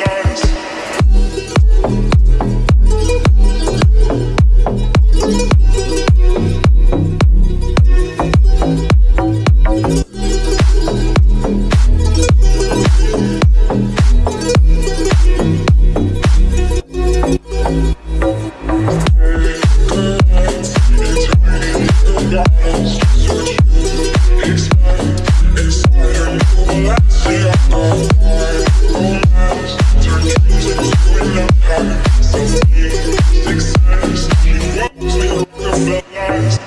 yes.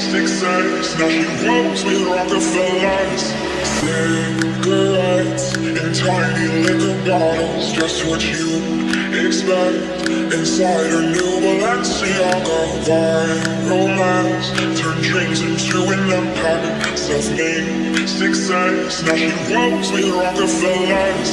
six cents. Now she rolls with Rockefellers. Cigarettes and tiny liquor bottles, just what you expect. Inside her new Balenciaga, wine romance. Turn dreams into an empire, self-made success. Now she rolls with Rockefellers.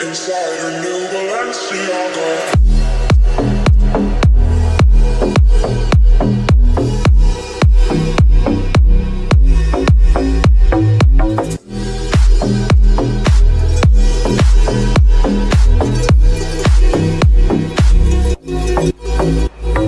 inside a new Balenciaga.